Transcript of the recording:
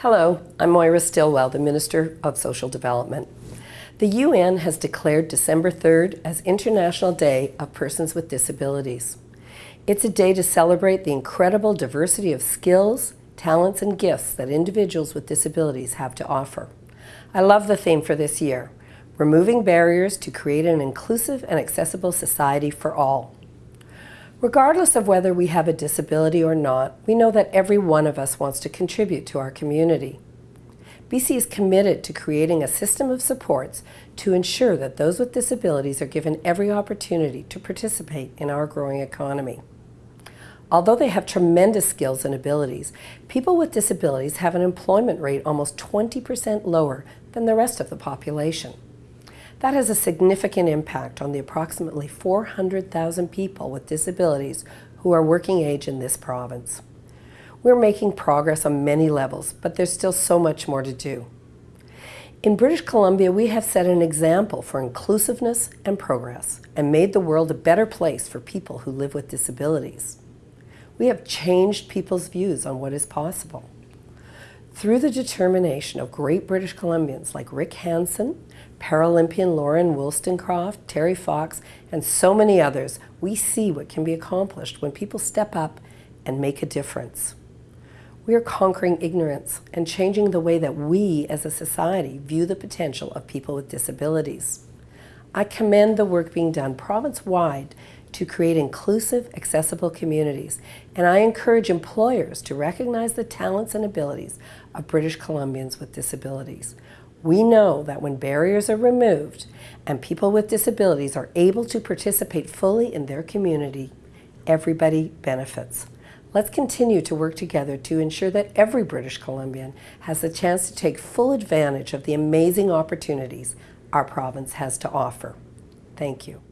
Hello, I'm Moira Stilwell, the Minister of Social Development. The UN has declared December 3rd as International Day of Persons with Disabilities. It's a day to celebrate the incredible diversity of skills, talents, and gifts that individuals with disabilities have to offer. I love the theme for this year, removing barriers to create an inclusive and accessible society for all. Regardless of whether we have a disability or not, we know that every one of us wants to contribute to our community. BC is committed to creating a system of supports to ensure that those with disabilities are given every opportunity to participate in our growing economy. Although they have tremendous skills and abilities, people with disabilities have an employment rate almost 20% lower than the rest of the population. That has a significant impact on the approximately 400,000 people with disabilities who are working age in this province. We're making progress on many levels, but there's still so much more to do. In British Columbia, we have set an example for inclusiveness and progress and made the world a better place for people who live with disabilities. We have changed people's views on what is possible. Through the determination of great British Columbians like Rick Hansen, Paralympian Lauren Woolstencroft, Terry Fox, and so many others, we see what can be accomplished when people step up and make a difference. We are conquering ignorance and changing the way that we as a society view the potential of people with disabilities. I commend the work being done province-wide to create inclusive, accessible communities, and I encourage employers to recognize the talents and abilities of British Columbians with disabilities. We know that when barriers are removed and people with disabilities are able to participate fully in their community, everybody benefits. Let's continue to work together to ensure that every British Columbian has the chance to take full advantage of the amazing opportunities our province has to offer. Thank you.